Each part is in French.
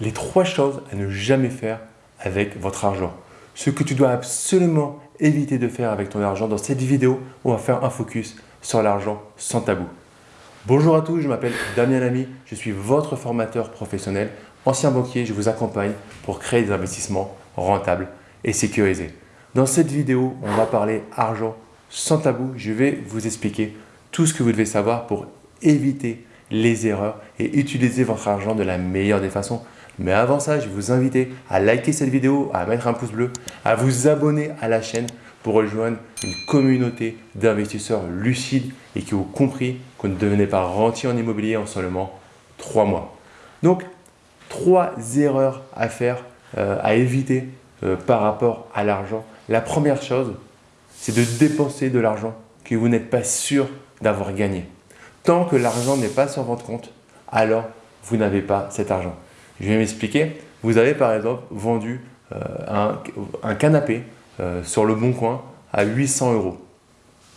les trois choses à ne jamais faire avec votre argent. Ce que tu dois absolument éviter de faire avec ton argent. Dans cette vidéo, on va faire un focus sur l'argent sans tabou. Bonjour à tous, je m'appelle Damien Lamy, je suis votre formateur professionnel. Ancien banquier, je vous accompagne pour créer des investissements rentables et sécurisés. Dans cette vidéo, on va parler argent sans tabou. Je vais vous expliquer tout ce que vous devez savoir pour éviter les erreurs et utiliser votre argent de la meilleure des façons. Mais avant ça, je vais vous inviter à liker cette vidéo, à mettre un pouce bleu, à vous abonner à la chaîne pour rejoindre une communauté d'investisseurs lucides et qui ont compris qu'on ne devenait pas rentier en immobilier en seulement trois mois. Donc, trois erreurs à faire, euh, à éviter euh, par rapport à l'argent. La première chose, c'est de dépenser de l'argent que vous n'êtes pas sûr d'avoir gagné. Tant que l'argent n'est pas sur votre compte, alors vous n'avez pas cet argent. Je vais m'expliquer. Vous avez par exemple vendu euh, un, canapé euh, sur le bon coin à 800 euros.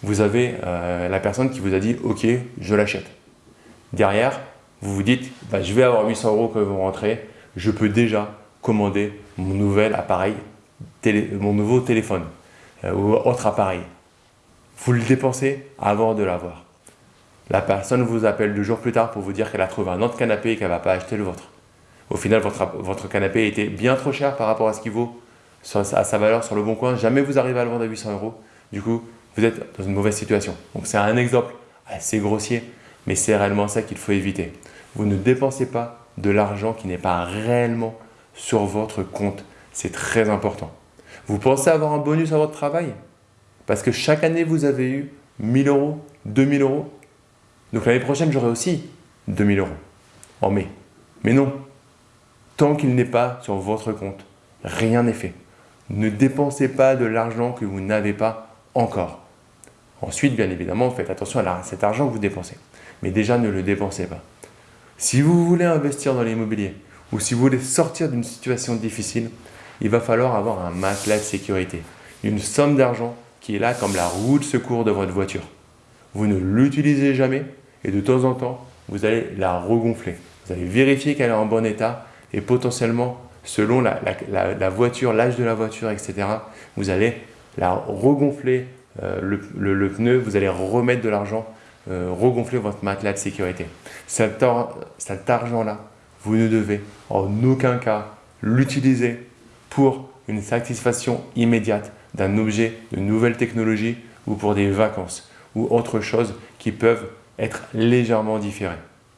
Vous avez euh, la personne qui vous a dit « Ok, je l'achète ». Derrière, vous vous dites bah, Je vais avoir 800 euros quand vous rentrez, je peux déjà commander mon nouvel appareil, mon nouveau téléphone ou autre appareil. Vous le dépensez avant de l'avoir. La personne vous appelle deux jours plus tard pour vous dire qu'elle a trouvé un autre canapé et qu'elle ne va pas acheter le vôtre. Au final, votre, canapé était bien trop cher par rapport à ce qu'il vaut, à sa valeur sur le bon coin. Jamais vous arrivez à le vendre à 800 euros. Du coup, vous êtes dans une mauvaise situation. Donc, c'est un exemple assez grossier, mais c'est réellement ça qu'il faut éviter. Vous ne dépensez pas de l'argent qui n'est pas réellement sur votre compte. C'est très important. Vous pensez avoir un bonus à votre travail? Parce que chaque année, vous avez eu 1000 euros, 2000 euros. Donc l'année prochaine, j'aurai aussi 2000 euros en mai. Mais non, tant qu'il n'est pas sur votre compte. Rien n'est fait. Ne dépensez pas de l'argent que vous n'avez pas encore. Ensuite, bien évidemment, faites attention à cet argent que vous dépensez. Mais déjà, ne le dépensez pas. Si vous voulez investir dans l'immobilier ou si vous voulez sortir d'une situation difficile, il va falloir avoir un matelas de sécurité. Une somme d'argent qui est là comme la roue de secours de votre voiture. Vous ne l'utilisez jamais et de temps en temps, vous allez la regonfler. Vous allez vérifier qu'elle est en bon état et potentiellement, selon la, voiture, l'âge de la voiture, etc., vous allez la regonfler euh, le, pneu, vous allez remettre de l'argent, euh, regonfler votre matelas de sécurité. Cet, cet argent-là, vous ne devez en aucun cas l'utiliser pour une satisfaction immédiate d'un objet de nouvelle technologie ou pour des vacances ou autre chose qui peuvent être légèrement différées.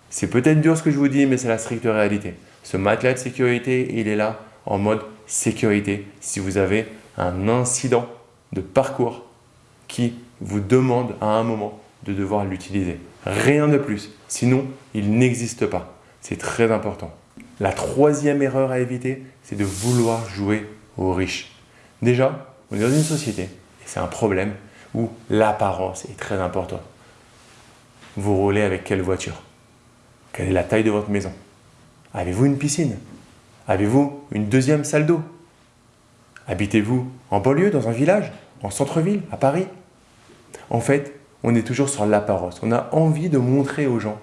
C'est peut-être dur ce que je vous dis, mais c'est la stricte réalité. Ce matelas de sécurité, il est là en mode sécurité si vous avez un incident de parcours qui vous demande à un moment de devoir l'utiliser. Rien de plus, sinon il n'existe pas. C'est très important. La troisième erreur à éviter, c'est de vouloir jouer aux riches. Déjà, on est dans une société, et c'est un problème, où l'apparence est très importante. Vous roulez avec quelle voiture? Quelle est la taille de votre maison? Avez-vous une piscine? Avez-vous une deuxième salle d'eau? Habitez-vous en banlieue, dans un village, en centre-ville, à Paris? En fait, on est toujours sur l'apparence. On a envie de montrer aux gens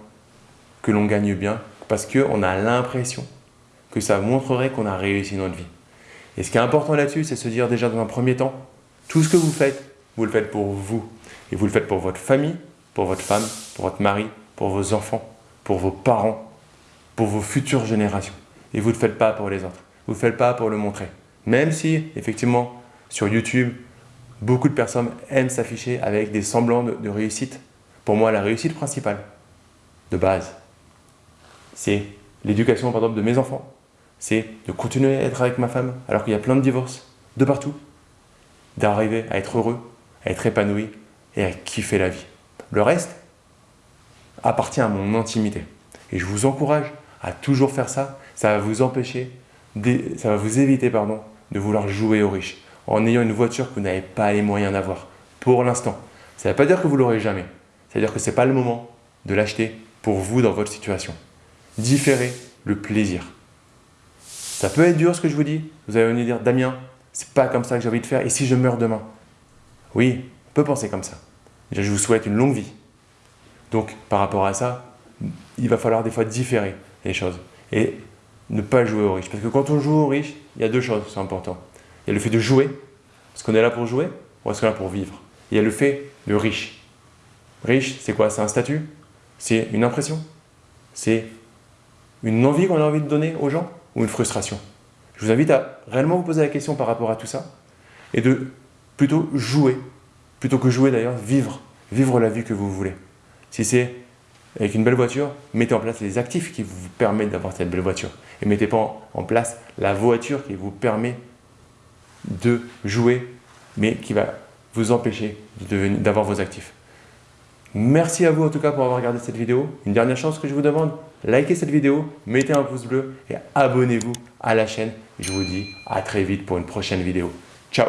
que l'on gagne bien parce qu'on a l'impression que ça montrerait qu'on a réussi notre vie. Et ce qui est important là-dessus, c'est se dire déjà dans un premier temps, tout ce que vous faites, vous le faites pour vous. Et vous le faites pour votre famille, pour votre femme, pour votre mari, pour vos enfants, pour vos parents, pour vos futures générations. Et vous ne le faites pas pour les autres. Vous ne le faites pas pour le montrer. Même si, effectivement, sur YouTube, beaucoup de personnes aiment s'afficher avec des semblants de, réussite. Pour moi, la réussite principale, de base, c'est l'éducation, par exemple, de mes enfants. C'est de continuer à être avec ma femme alors qu'il y a plein de divorces de partout. D'arriver à être heureux, à être épanoui et à kiffer la vie. Le reste appartient à mon intimité. Et je vous encourage à toujours faire ça, ça va vous empêcher, ça va vous éviter pardon, de vouloir jouer aux riches en ayant une voiture que vous n'avez pas les moyens d'avoir pour l'instant. Ça ne veut pas dire que vous l'aurez jamais. C'est-à-dire que ce n'est pas le moment de l'acheter pour vous dans votre situation. Différez le plaisir. Ça peut être dur ce que je vous dis. Vous allez venir dire, Damien, c'est pas comme ça que j'ai envie de faire. Et si je meurs demain? Oui, on peut penser comme ça. je vous souhaite une longue vie. Donc, par rapport à ça, il va falloir des fois différer les choses. Et ne pas jouer au riche. Parce que quand on joue au riche, il y a deux choses qui sont importantes. Il y a le fait de jouer. Est-ce qu'on est là pour jouer ou est-ce qu'on est là pour vivre Il y a le fait de riche. Riche, c'est quoi? C'est un statut? C'est une impression? C'est une envie qu'on a envie de donner aux gens? Ou une frustration? Je vous invite à réellement vous poser la question par rapport à tout ça et de plutôt jouer, plutôt que jouer d'ailleurs, vivre, vivre la vie que vous voulez. Si c'est avec une belle voiture, mettez en place les actifs qui vous permettent d'avoir cette belle voiture. Et mettez pas en place la voiture qui vous permet de jouer, mais qui va vous empêcher d'avoir vos actifs. Merci à vous en tout cas pour avoir regardé cette vidéo. Une dernière chance que je vous demande, likez cette vidéo, mettez un pouce bleu et abonnez-vous à la chaîne. Je vous dis à très vite pour une prochaine vidéo. Ciao